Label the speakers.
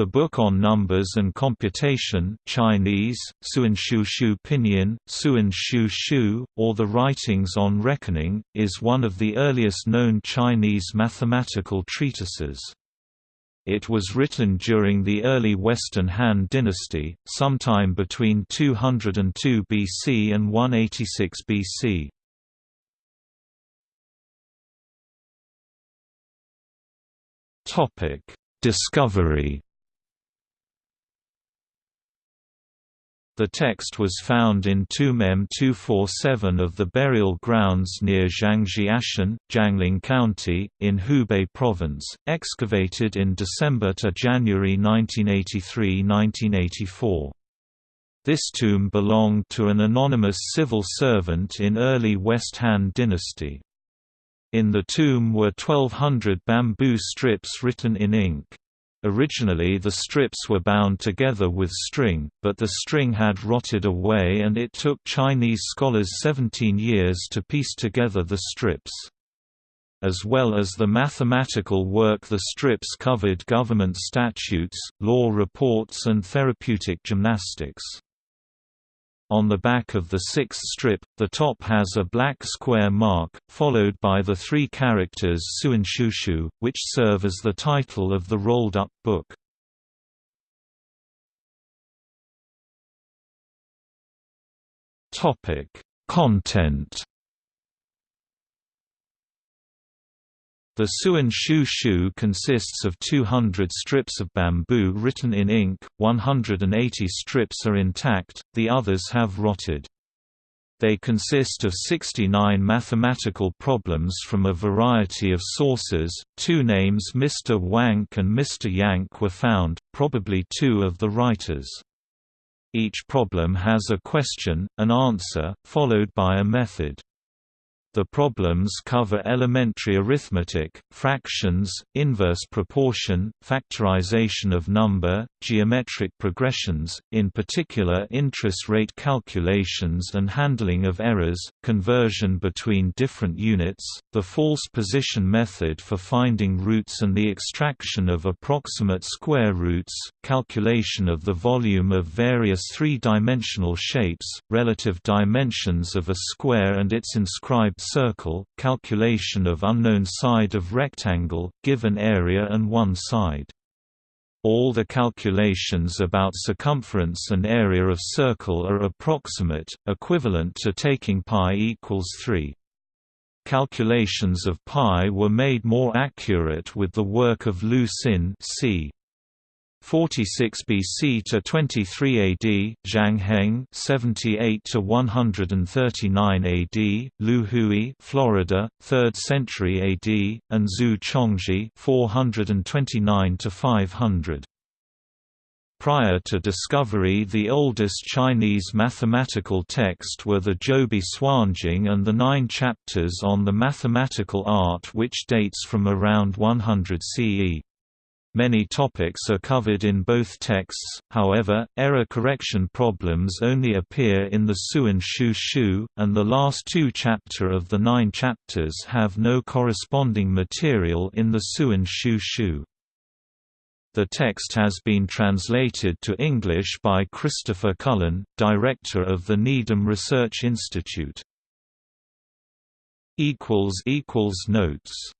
Speaker 1: The Book on Numbers and Computation Chinese, Suanshu Shu Pinyin, Suan Shu Shu, or The Writings on Reckoning, is one of the earliest known Chinese mathematical treatises. It was written during the early Western Han dynasty, sometime between 202 BC and 186 BC. Discovery The text was found in Tomb M247 of the burial grounds near Zhangjiashan, Jiangling County, in Hubei Province, excavated in December to January 1983–1984. This tomb belonged to an anonymous civil servant in early West Han dynasty. In the tomb were 1200 bamboo strips written in ink. Originally the strips were bound together with string, but the string had rotted away and it took Chinese scholars 17 years to piece together the strips. As well as the mathematical work the strips covered government statutes, law reports and therapeutic gymnastics. On the back of the sixth strip, the top has a black square mark, followed by the three characters Suanshushu, which serve as the title of the rolled-up book. Content The Suan Shu Shu consists of 200 strips of bamboo written in ink, 180 strips are intact, the others have rotted. They consist of 69 mathematical problems from a variety of sources. Two names Mr. Wang and Mr. Yang were found, probably two of the writers. Each problem has a question, an answer, followed by a method. The problems cover elementary arithmetic, fractions, inverse proportion, factorization of number, geometric progressions, in particular interest rate calculations and handling of errors, conversion between different units, the false position method for finding roots and the extraction of approximate square roots, calculation of the volume of various three-dimensional shapes, relative dimensions of a square and its inscribed circle, calculation of unknown side of rectangle, given area and one side. All the calculations about circumference and area of circle are approximate, equivalent to taking pi equals 3. Calculations of pi were made more accurate with the work of Liu Xin c. 46 BC to 23 AD, Zhang Heng 78 to 139 AD, Liu Hui, Florida, 3rd century AD, and Zu Chongzhi 429 to 500. Prior to discovery the oldest Chinese mathematical text were the Zhoubi Suanjing and the nine chapters on the mathematical art which dates from around 100 CE. Many topics are covered in both texts, however, error correction problems only appear in the Suan Shu Shu, and the last two chapter of the nine chapters have no corresponding material in the Suan Shu Shu. The text has been translated to English by Christopher Cullen, director of the Needham Research Institute. Notes